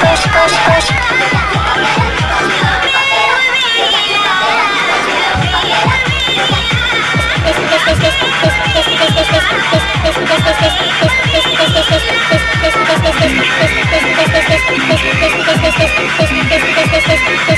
push, push, push. Thank you.